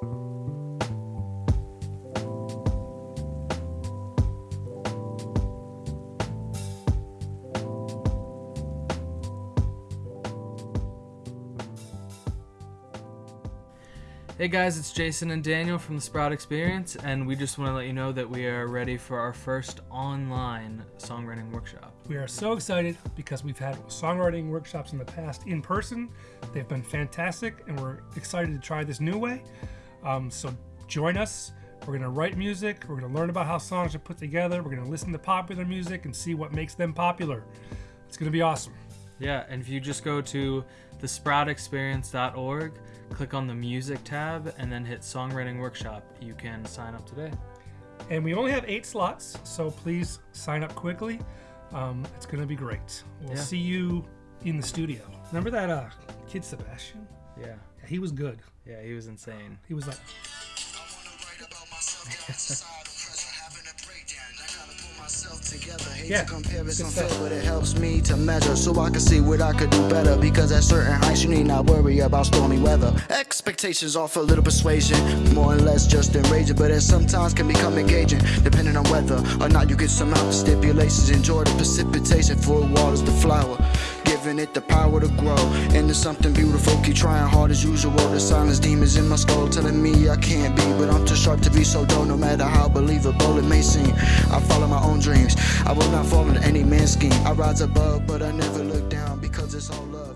Hey guys, it's Jason and Daniel from the Sprout Experience, and we just want to let you know that we are ready for our first online songwriting workshop. We are so excited because we've had songwriting workshops in the past in person. They've been fantastic, and we're excited to try this new way. Um, so join us. We're going to write music. We're going to learn about how songs are put together. We're going to listen to popular music and see what makes them popular. It's going to be awesome. Yeah, and if you just go to thesproutexperience.org, click on the music tab, and then hit songwriting workshop, you can sign up today. And we only have eight slots, so please sign up quickly. Um, it's going to be great. We'll Yeah. see you in the studio. Remember that uh, kid Sebastian? Yeah, Yeah, he was good. yeah, he was insane. He was like, Hate Yeah. to pull myself together. Hate to compare it's Good unfair, but it helps me to measure so I can see what I could do better. Because at certain heights, you need not worry about stormy weather. Expectations offer a little persuasion, more or less just enraging, but it sometimes can become engaging, depending on whether or not you can surmount the stipulations. Enjoy the precipitation for it waters the flower. Giving it the power to grow into something beautiful. Keep trying hard as usual. The silence demons in my skull telling me I can't be, but I'm too sharp to be so dull. No matter how believable it may seem, I follow my own dreams. I will not fall into any man's scheme. I rise above, but I never look down because it's all love.